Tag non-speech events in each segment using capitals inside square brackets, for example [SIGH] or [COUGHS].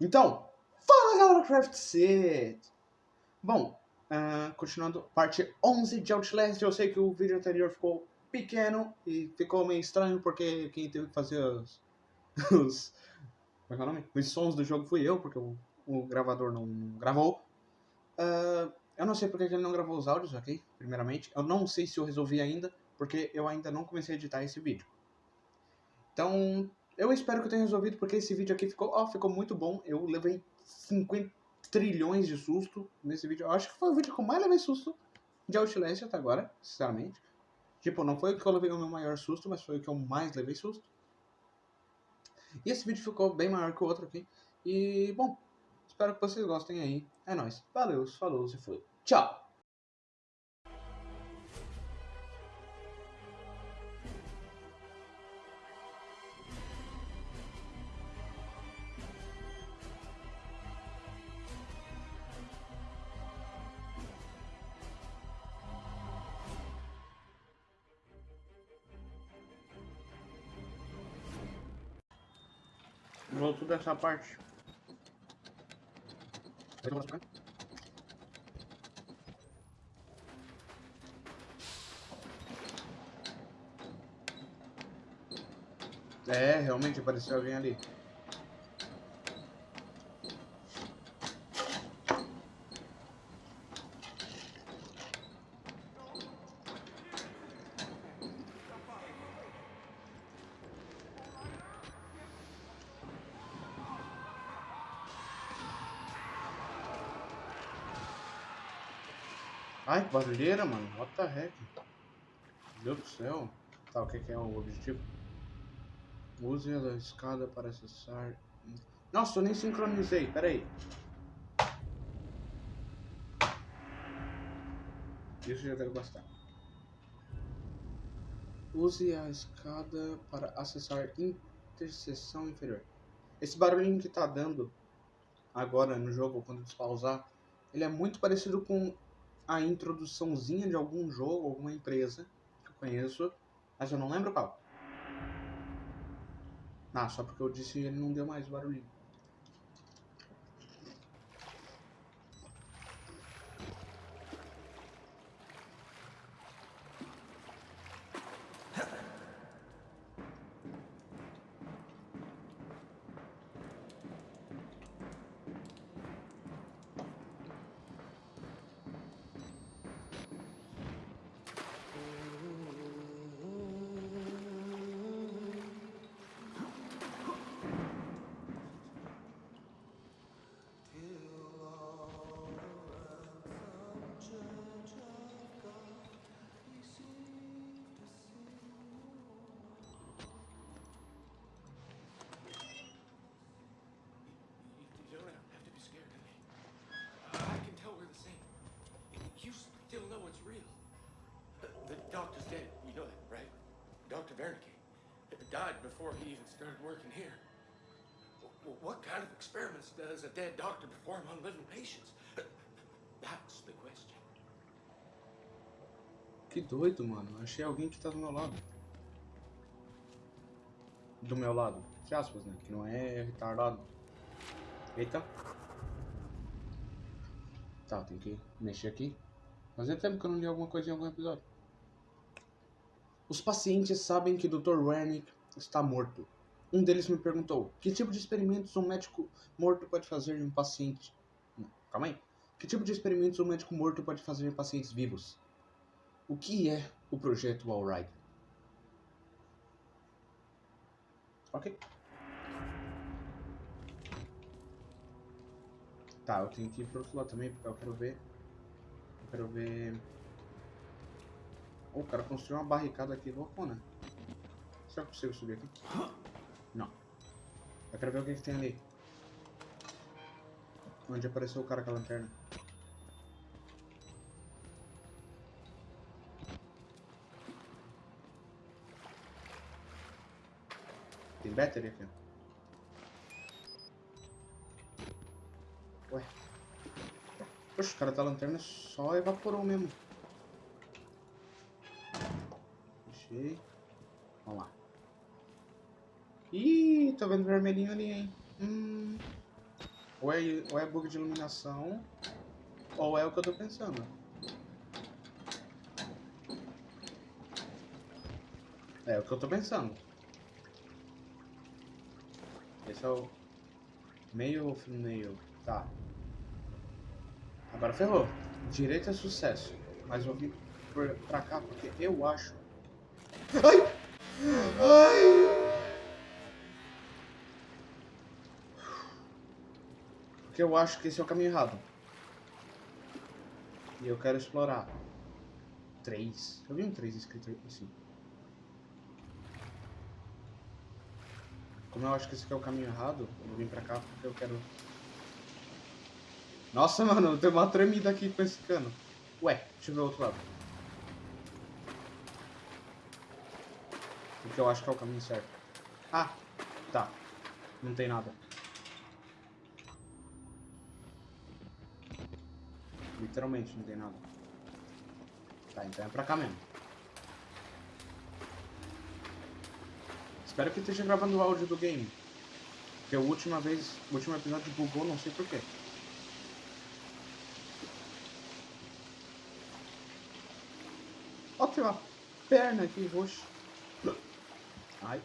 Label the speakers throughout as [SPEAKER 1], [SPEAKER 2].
[SPEAKER 1] Então, fala galera Craft Set! Bom, uh, continuando, parte 11 de Outlast, eu sei que o vídeo anterior ficou pequeno e ficou meio estranho porque quem teve que fazer os, [LAUGHS] os, como é que é o nome? os sons do jogo fui eu, porque o, o gravador não, não gravou. Uh, eu não sei porque ele não gravou os áudios, ok? Primeiramente, eu não sei se eu resolvi ainda, porque eu ainda não comecei a editar esse vídeo. Então, eu espero que eu tenha resolvido, porque esse vídeo aqui ficou, ó, ficou muito bom. Eu levei 50 trilhões de susto nesse vídeo. Eu acho que foi o vídeo que eu mais levei susto de Outlast até agora, sinceramente. Tipo, não foi o que eu levei o meu maior susto, mas foi o que eu mais levei susto. E esse vídeo ficou bem maior que o outro aqui. E, bom, espero que vocês gostem aí. É nóis. Valeu, falou, se foi. Tchau! Voltou dessa parte. É, realmente apareceu alguém ali. Ai, que barulheira, mano. What the heck? Meu Deus do céu. Tá, o que, é o objetivo? Use a escada para acessar... Nossa, eu nem sincronizei. Pera aí. Isso já deve bastar. Use a escada para acessar interseção inferior. Esse barulhinho que tá dando agora no jogo, quando despausar, ele é muito parecido com a introduçãozinha de algum jogo, alguma empresa que eu conheço, mas eu não lembro qual. Ah, só porque eu disse ele não deu mais barulhinho.
[SPEAKER 2] Dr. Wernicke. Died before he even started working here. What kind of experiments does a dead doctor perform on living patients? That's the question.
[SPEAKER 1] Que doido, mano. Achei alguém que tá do meu lado. Do meu lado. Entre aspas, né? Que não é retardado. Eita. Tá, tem que mexer aqui. Fazia tempo que eu não li alguma coisa em algum episódio. Os pacientes sabem que Dr. Wernick está morto. Um deles me perguntou: que tipo de experimentos um médico morto pode fazer em um paciente. Não, calma aí. Que tipo de experimentos um médico morto pode fazer em pacientes vivos? O que é o projeto Alright? Ok. Tá, eu tenho que ir pro outro lado também, porque eu quero ver. Eu quero ver. O cara construiu uma barricada aqui loucona. Será que eu consigo subir aqui? Não. Eu quero ver o que, que tem ali. Onde apareceu o cara com a lanterna. Tem battery aqui. Ué. Poxa, o cara da lanterna só evaporou mesmo. Vamos lá. Ih, tô vendo vermelhinho ali, hein? Hum. Ou é, ou é bug de iluminação, ou é o que eu tô pensando. É o que eu tô pensando. Esse é o meio meio. Tá. Agora ferrou. Direito é sucesso. Mas eu vim pra cá porque eu acho. Ai! Ai! Porque eu acho que esse é o caminho errado. E eu quero explorar. Três. Eu vi um três escrito assim. Como eu acho que esse aqui é o caminho errado, eu vim pra cá porque eu quero... Nossa, mano, tem uma tremida aqui com esse cano. Ué, deixa eu ver o outro lado. Porque eu acho que é o caminho certo. Ah, tá. Não tem nada. Literalmente não tem nada. Tá, então é pra cá mesmo. Espero que esteja gravando o áudio do game. Porque a última vez, o último episódio bugou, não sei porquê. Ó, tem uma perna aqui roxa. Ai.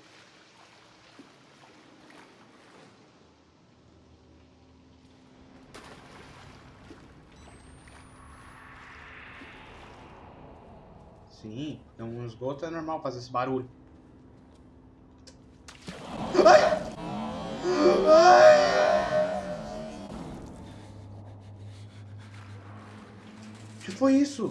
[SPEAKER 1] Sim, então um esgoto é normal fazer esse barulho. O que foi isso?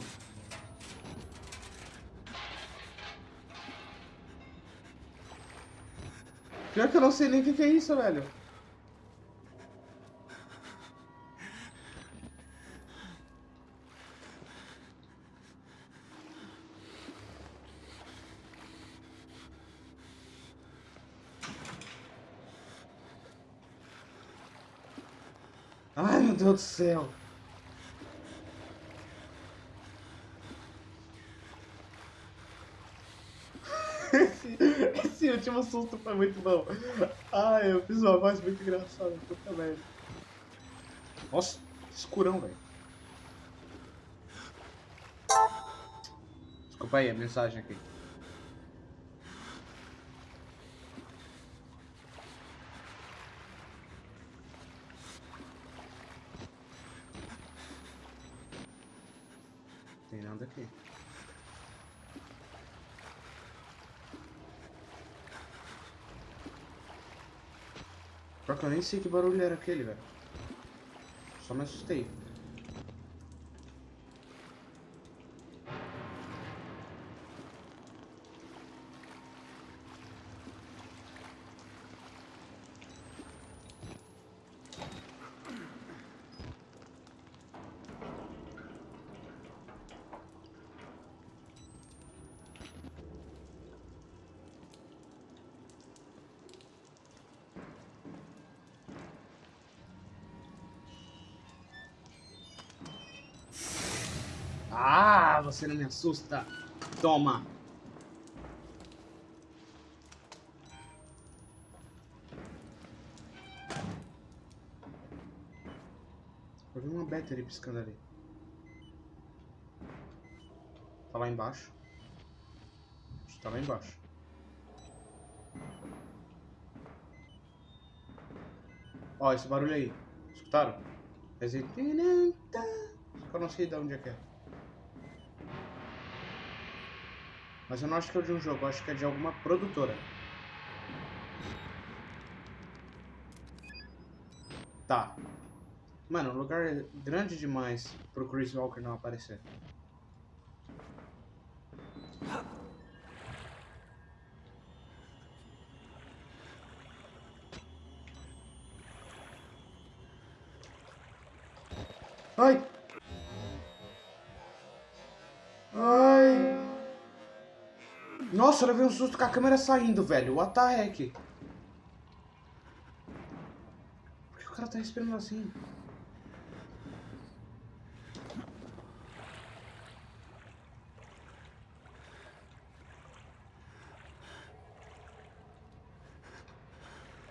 [SPEAKER 1] Pior que eu não sei nem o que, que é isso, velho. Ai, meu Deus do céu. Esse último susto foi muito bom. Ai, eu fiz uma voz muito engraçada. Puta merda. Nossa, escurão, velho. Desculpa aí a mensagem aqui. Tem nada aqui. Pior que eu nem sei que barulho era aquele, velho. Só me assustei. Ah, você não me assusta. Toma. Eu vi uma battery piscando ali. Tá lá embaixo. Tá lá embaixo. Ó, esse barulho aí. Escutaram? Esse... Eu não sei de onde é que é. Mas eu não acho que é de um jogo, acho que é de alguma produtora. Tá. Mano, o lugar é grande demais pro Chris Walker não aparecer. Nossa, levei um susto com a câmera saindo, velho. What the heck? Por que o cara tá respirando assim?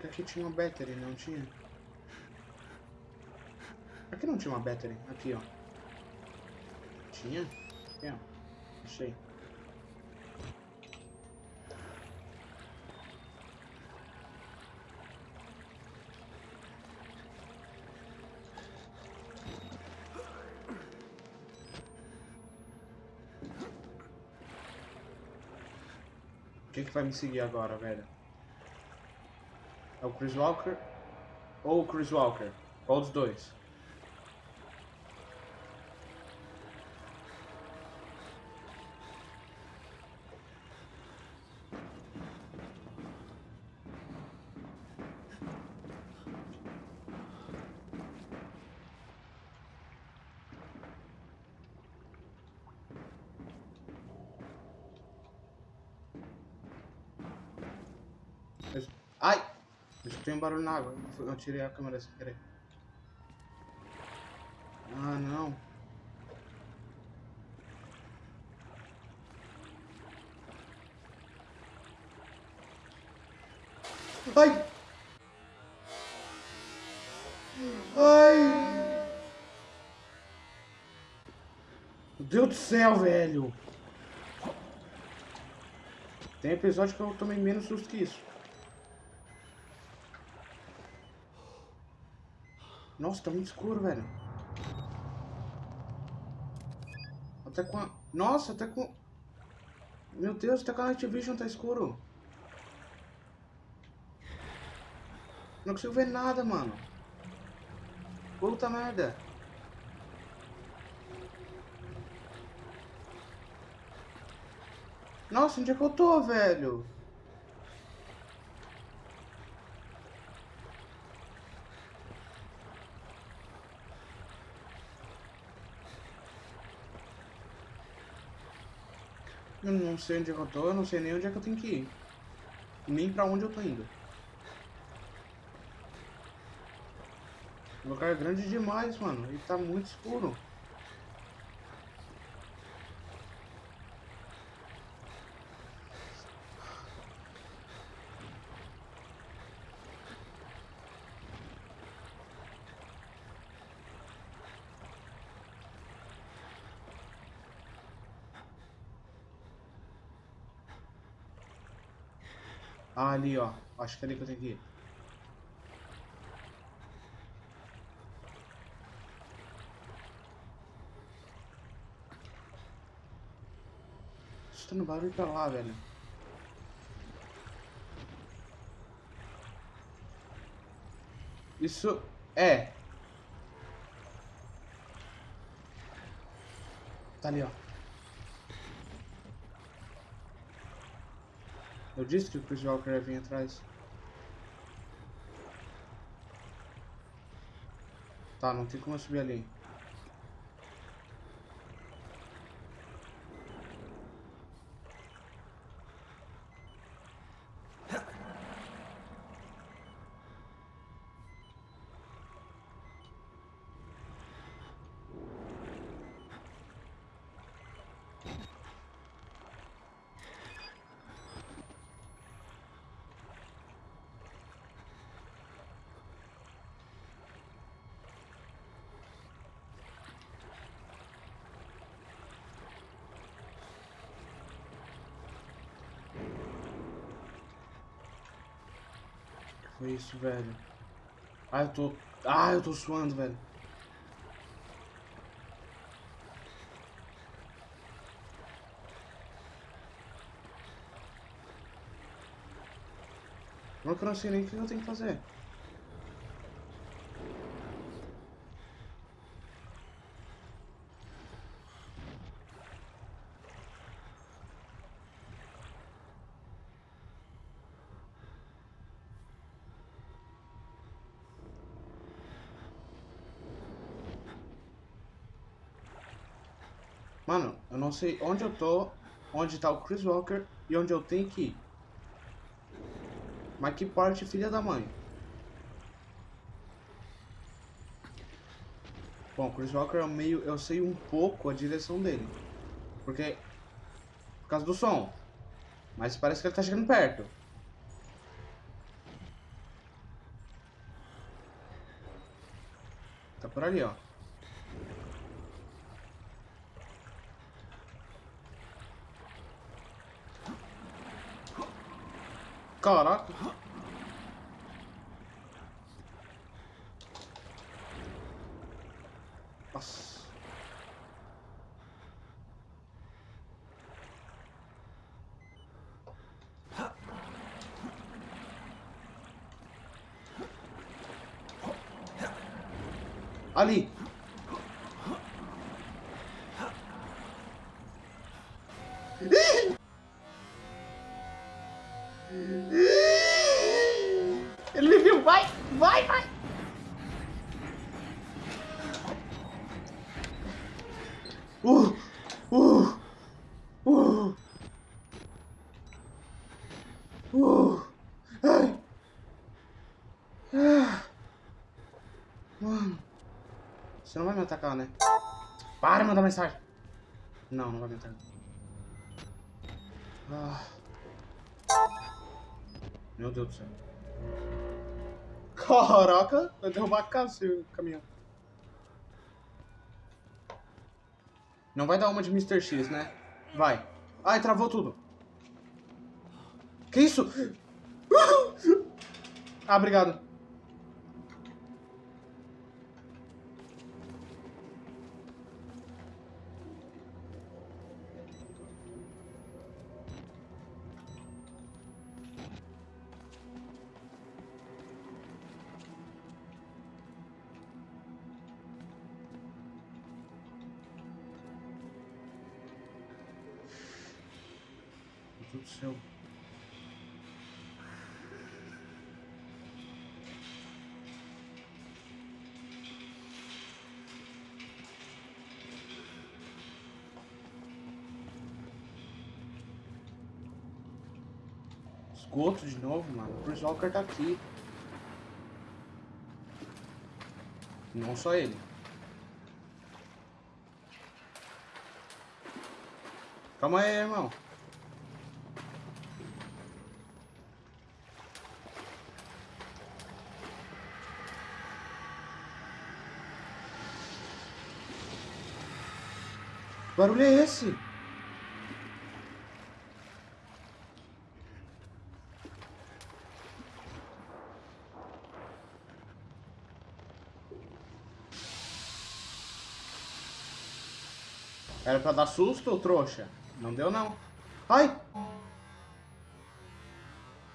[SPEAKER 1] Aqui tinha uma battery, não tinha? Aqui não tinha uma battery. Aqui, ó. Tinha? Ó. Achei. O que, que vai me seguir agora, velho? É o Chris Walker ou o Chris Walker? Qual dos dois? Eu- Ai! Escutei um barulho na água. Eu tirei a câmera sem querer. Ah, não. Ai! Ai! Meu Deus do céu, velho! Tem episódio que eu tomei menos susto que isso. Nossa, tá muito escuro, velho. Até com a... Nossa, até com... Meu Deus, até com a Night Vision tá escuro. Não consigo ver nada, mano. Puta merda. Nossa, onde é que eu tô, velho? Eu não sei onde é que eu tô, eu não sei nem onde é que eu tenho que ir. Nem pra onde eu tô indo. O lugar é grande demais, mano. E tá muito escuro. Ali, ó. Acho que é ali que eu tenho que ir. Escutando barulho pra lá, velho. Isso é. Tá ali, ó. Eu disse que o Chris Walker ia vir atrás. Tá, não tem como eu subir ali. Foi isso, velho? Ah, eu tô. Ah, eu tô suando, velho. Não que eu não sei nem o que eu tenho que fazer. Mano, eu não sei onde eu tô, onde tá o Chris Walker e onde eu tenho que ir. Mas que parte, filha da mãe? Bom, Chris Walker é meio. Eu sei um pouco a direção dele. Porque. Por causa do som. Mas parece que ele tá chegando perto. Tá por ali, ó. Caraca. Uh, uh, uh, uh, ai. Ah. Mano, você não vai me atacar, né? Para de mandar mensagem. Não, não vai me atacar. Ah. Meu Deus do céu. Caraca, vai derrubar a casa esse caminhão. Não vai dar uma de Mr. X, né? Vai. Ai, travou tudo. Que isso? [LAUGHS] Ah, obrigado. Céu. Esgoto de novo, mano. O Walker tá aqui. Não só ele. Calma aí, irmão. Barulho é esse? Era pra dar susto, trouxa? Não deu, não. Ai!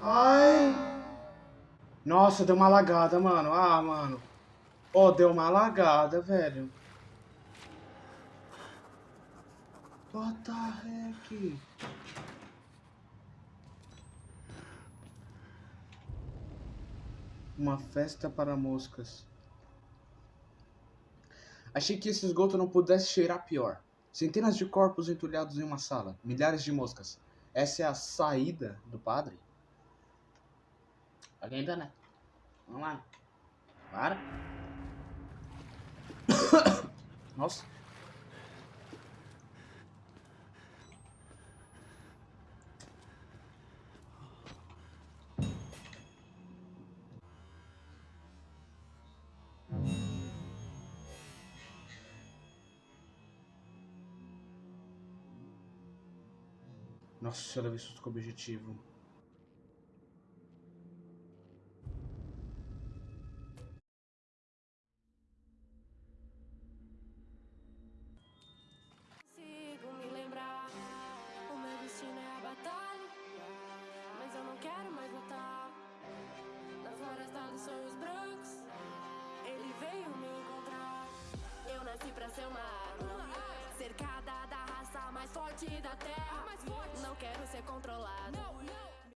[SPEAKER 1] Ai! Nossa, deu uma lagada, mano. Ah, mano. Ó, deu uma lagada, velho. What the heck? Uma festa para moscas. Achei que esse esgoto não pudesse cheirar pior. Centenas de corpos entulhados em uma sala, milhares de moscas. Essa é a saída do padre? Alguém dá, né? Vamos lá. Para. [COUGHS] Nossa. Nossa, eu levei susto com objetivo.